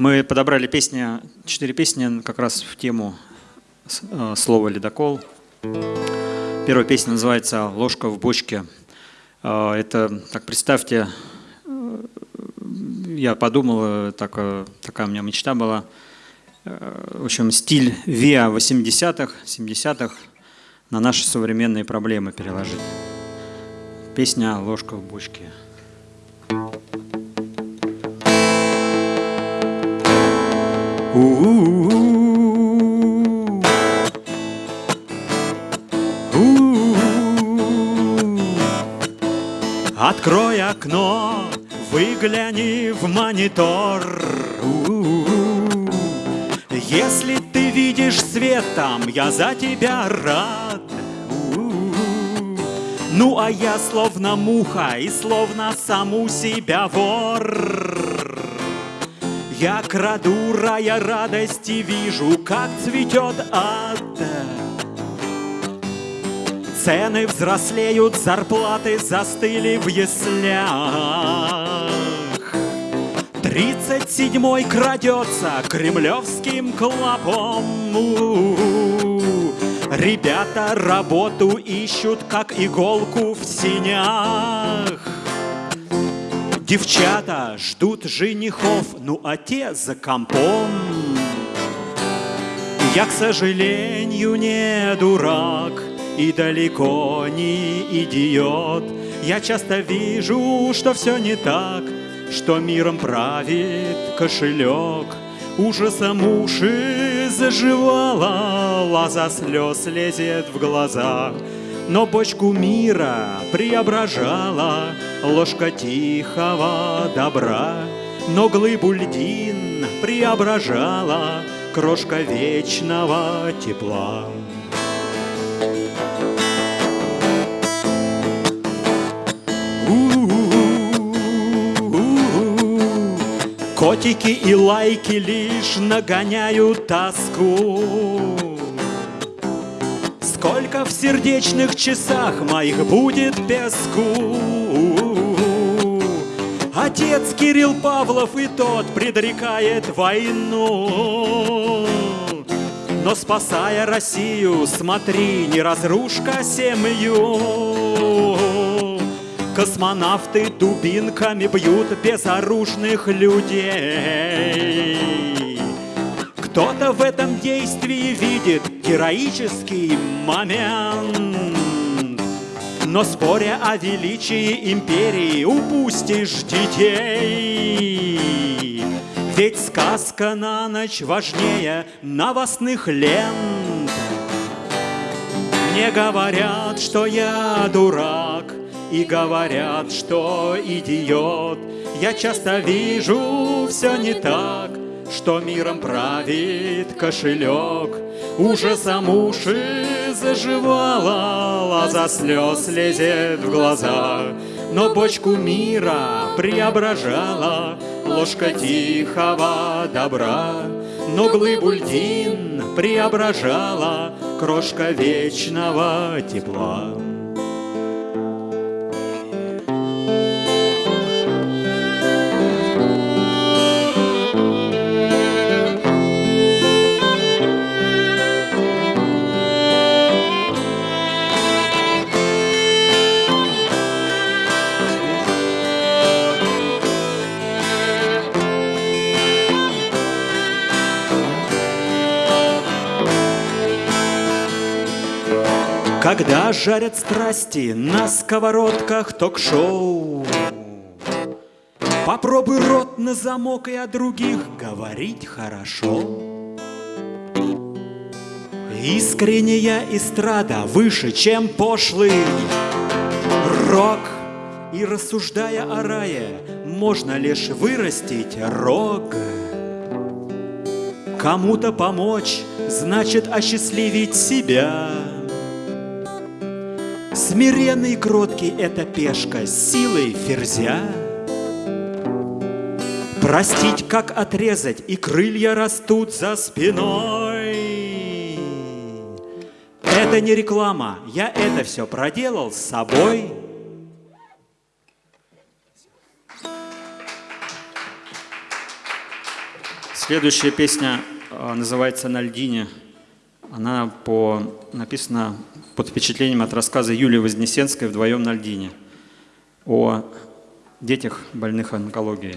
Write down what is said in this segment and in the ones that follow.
Мы подобрали песни, четыре песни как раз в тему э, слова «ледокол». Первая песня называется «Ложка в бочке». Э, это, так представьте, э, я подумал, так, такая у меня мечта была. В общем, стиль ВИА 80-х, 70-х на наши современные проблемы переложить. Песня «Ложка в бочке». Открой окно, выгляни в монитор. Если ты видишь свет там, я за тебя рад. Ну а я словно муха и словно саму себя вор. Я краду рая радости вижу, как цветет ад. Цены взрослеют, зарплаты застыли в яслях. Тридцать седьмой крадется кремлевским клопом. Ребята работу ищут, как иголку в синях. Девчата ждут женихов, ну а те за компом. Я, к сожалению, не дурак и далеко не идиот. Я часто вижу, что все не так, что миром правит кошелек. Ужасом уши заживала, лоза слез лезет в глаза. Но бочку мира преображала ложка тихого добра, Но глыбу льдин преображала крошка вечного тепла. Котики и лайки лишь нагоняют тоску. Сколько в сердечных часах моих будет песку? Отец Кирилл Павлов и тот предрекает войну. Но спасая Россию, смотри, не разрушка семью. Космонавты дубинками бьют безоружных людей. Кто-то в этом действии видит героический момент. Но споря о величии империи упустишь детей. Ведь сказка на ночь важнее новостных лент. Мне говорят, что я дурак, и говорят, что идиот. Я часто вижу все не так, что миром правит кошелек. Ужасом уши заживала, лоза слез лезет в глаза. Но бочку мира преображала ложка тихого добра. Но глыбу льдин преображала крошка вечного тепла. Когда жарят страсти на сковородках ток-шоу Попробуй рот на замок и о других говорить хорошо. Искренняя эстрада выше, чем пошлый рок. И рассуждая о рае, можно лишь вырастить рог. Кому-то помочь, значит осчастливить себя Смиренный и кроткий — это пешка силой ферзя. Простить, как отрезать, и крылья растут за спиной. Это не реклама, я это все проделал с собой. Следующая песня а, называется «На льдине». Она по, написана под впечатлением от рассказа Юлии Вознесенской «Вдвоем на льдине» о детях, больных онкологией.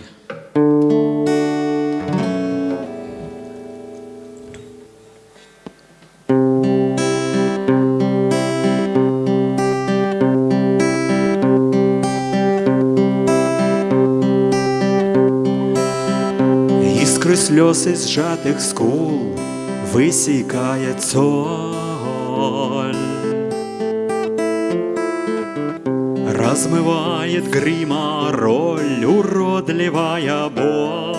Искры слез из сжатых скул Высекает соль Размывает грима роль Уродливая боль.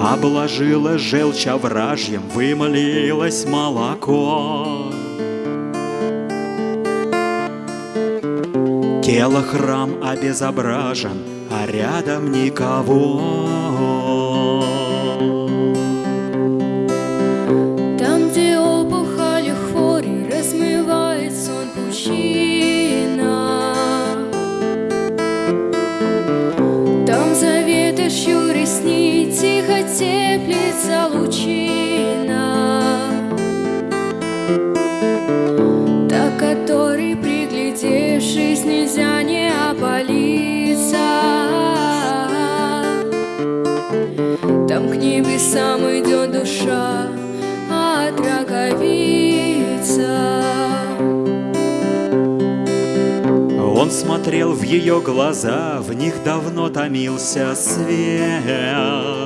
Обложила желчь овражьем Вымолилось молоко. Тело храм обезображен, а рядом никого. Теплится лучина. Та, которой, приглядевшись, нельзя не опалиться. Там к небесам идет душа от раковица. Он смотрел в ее глаза, в них давно томился свет.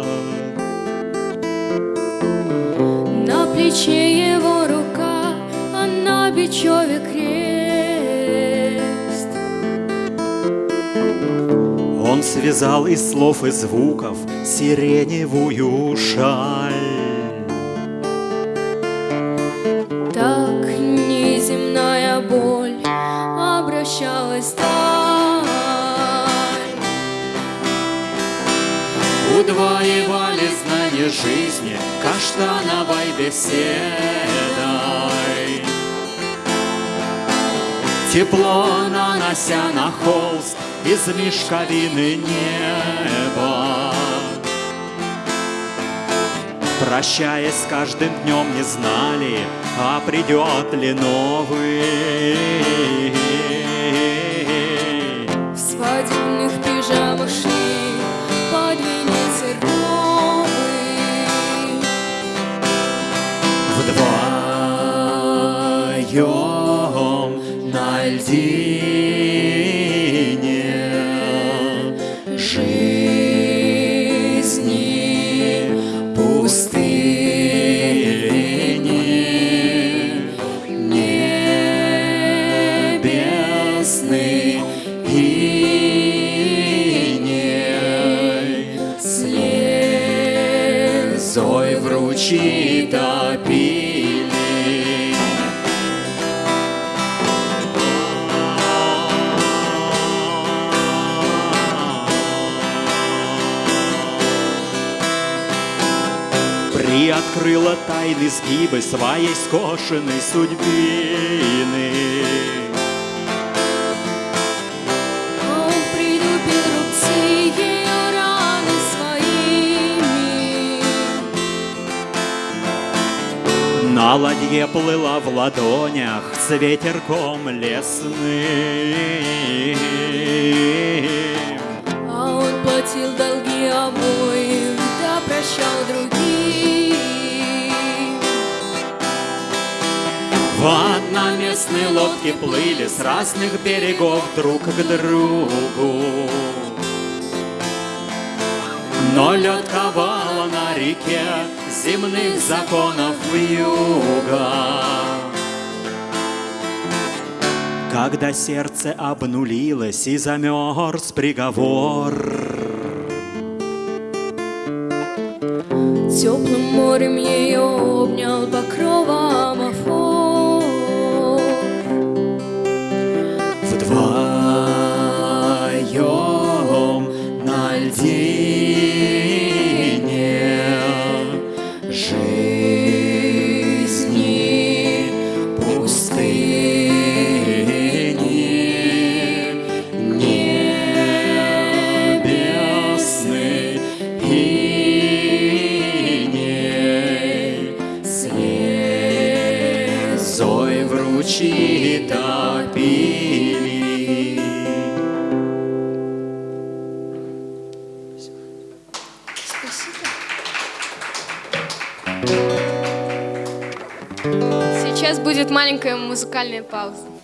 Плече его рука, а на бечеве крест. Он связал из слов и звуков сиреневую шаль. Так неземная боль обращалась вдаль. Удвоевали знания жизни каштановой беседой. Тепло нанося на холст из мешковины неба. Прощаясь с каждым днем не знали, а придет ли новый. В свадебных пижамах шли Приоткрыла тайны сгибы своей скошенной судьбины. Он притупил рубцы ее раны своими. На ладье плыла в ладонях с ветерком лесным. А он платил долги обоим, да прощал другим. Одноместные лодки плыли с разных берегов друг к другу. Но лед ковала на реке земных законов юга. Когда сердце обнулилось и замерз приговор, Теплым морем жизни музыкальная пауза.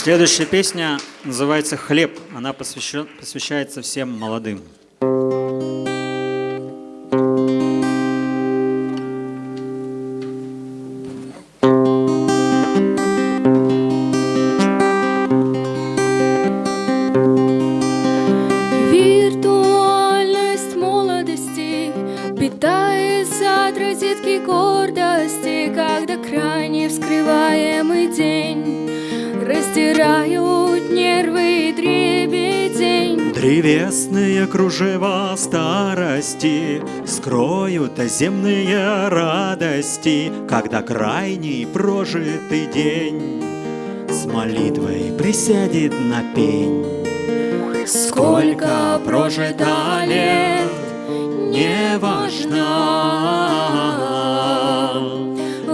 Следующая песня называется «Хлеб». Она посвящен, посвящается всем молодым. Старости Скроют земные радости, Когда крайний прожитый день С молитвой присядет на пень. Сколько прожито лет, не важно,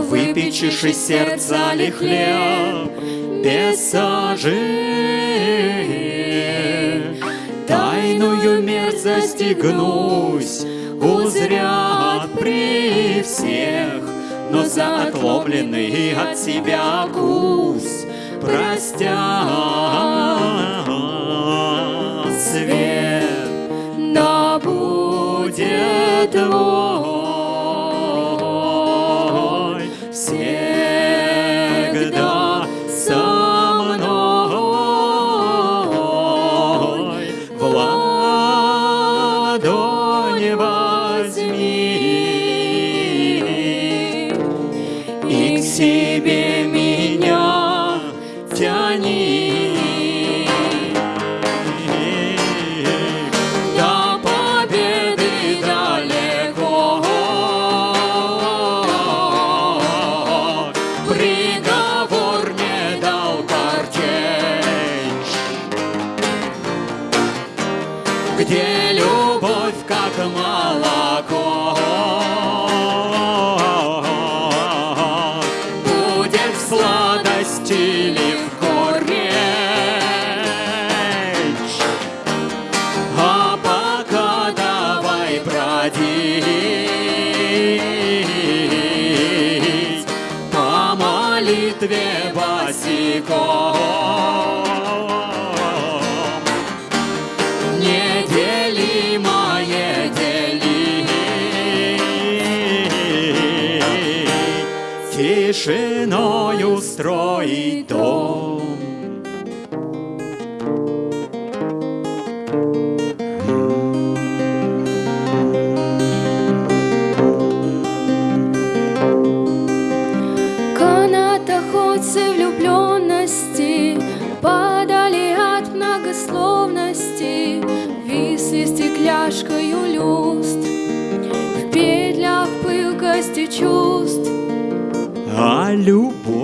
Выпечешь из сердца ли хлеб без сажи, мерзость и гнусь Узрят при всех, Но за отломленный от себя кус Простят свет, да будет твой again. Тишиною строить дом. Канатоходцы влюбленности Падали от многословности Висли стекляшкою люст В петлях пылкости чувств А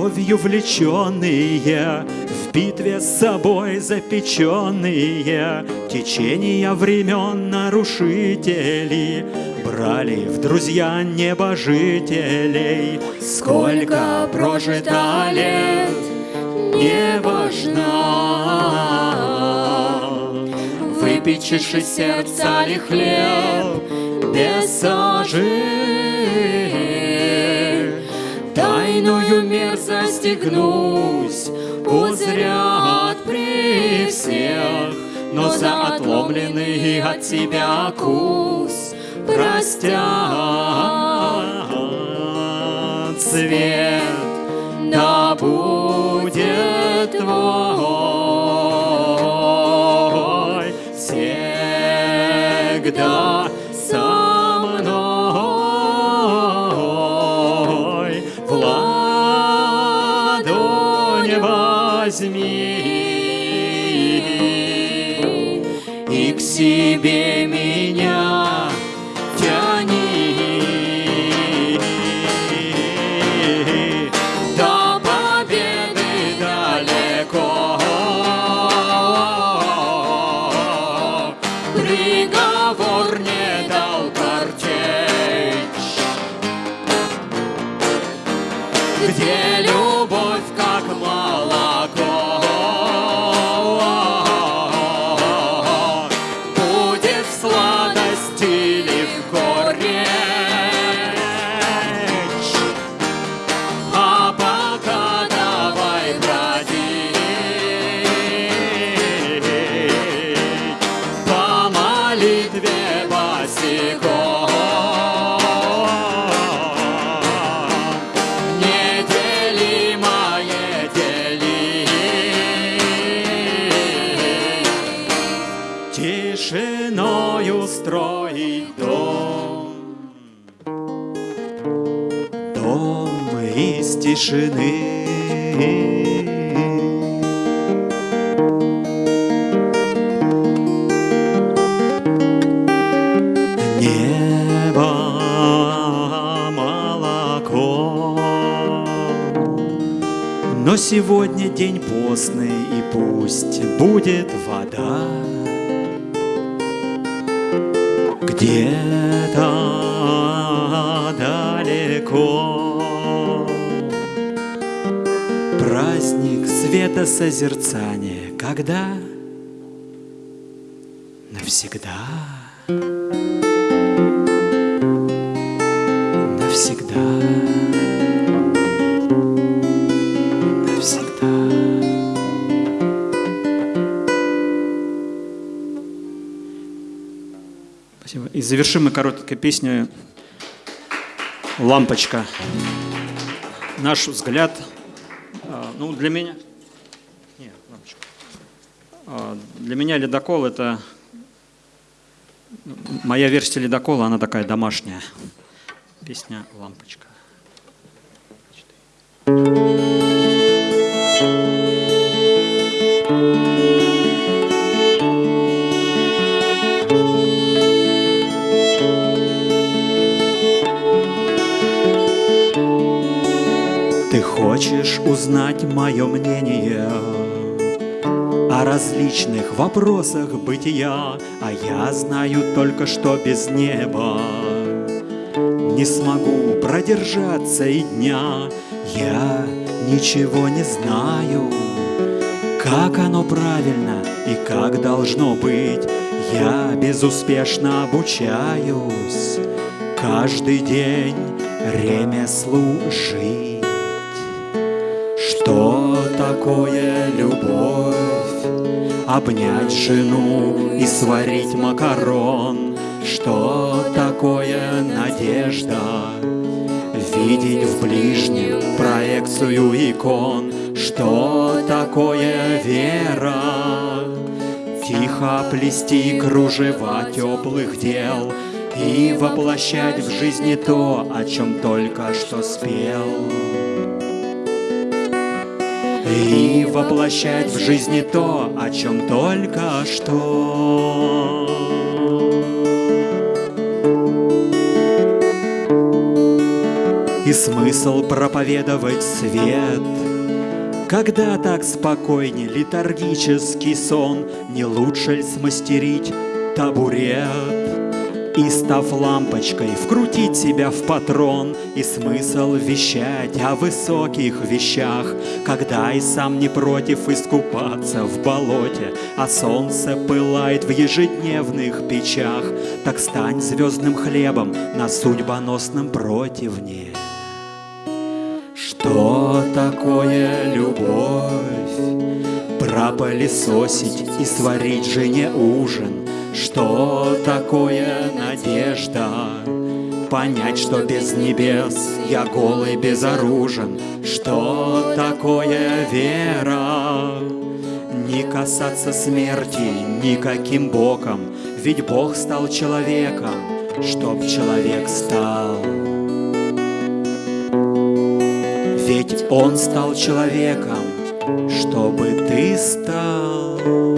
любовью влеченные в битве с собой запеченные Течения времен нарушители Брали в друзья небожителей. Сколько прожито лет, не важно Выпечешь сердца ли хлеб без сажи Тайную мерзость гнусь узрят при всех Но за отломленный от тебя кус простят цвет да будет твой всегда сегодня день постный, и пусть будет вода. Где-то далеко Праздник светосозерцания Когда? Спасибо. И завершим мы короткой песней «Лампочка». Наш взгляд, а, ну, для меня... А, Для меня ледокол – это... Моя версия ледокола, она такая домашняя. Песня «Лампочка». Ты хочешь узнать мое мнение О различных вопросах бытия А я знаю только, что без неба Не смогу продержаться и дня. Я ничего не знаю Как оно правильно и как должно быть. Я безуспешно обучаюсь Каждый день ремеслу жить такое любовь? Обнять жену и сварить макарон Что такое надежда? Видеть в ближнем проекцию икон Что такое вера? Тихо плести кружева теплых дел И воплощать в жизни то, о чем только что спел И воплощать в жизни то, о чем только что И смысл проповедовать свет Когда так спокойней летаргический сон, Не лучше ли смастерить табурет? И став лампочкой, вкрутить себя в патрон. И смысл вещать о высоких вещах. Когда и сам не против искупаться в болоте. А солнце пылает в ежедневных печах. Так стань звездным хлебом на судьбоносном противне. Что такое любовь? Пропылесосить и сварить жене ужин Что такое надежда? Понять, что без небес я голый безоружен Что такое вера? Не касаться смерти никаким боком Ведь Бог стал человеком, чтоб человек стал Ведь Он стал человеком, чтобы ты стал.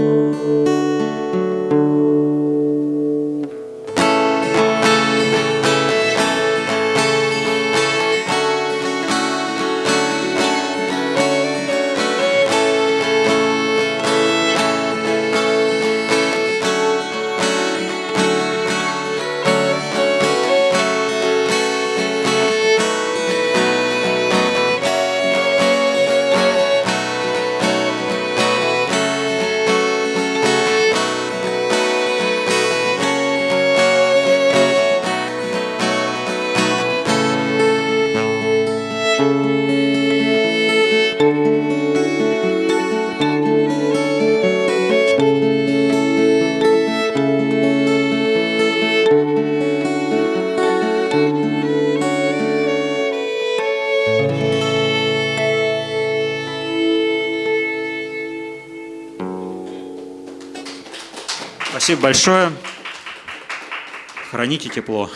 Спасибо большое. Храните тепло.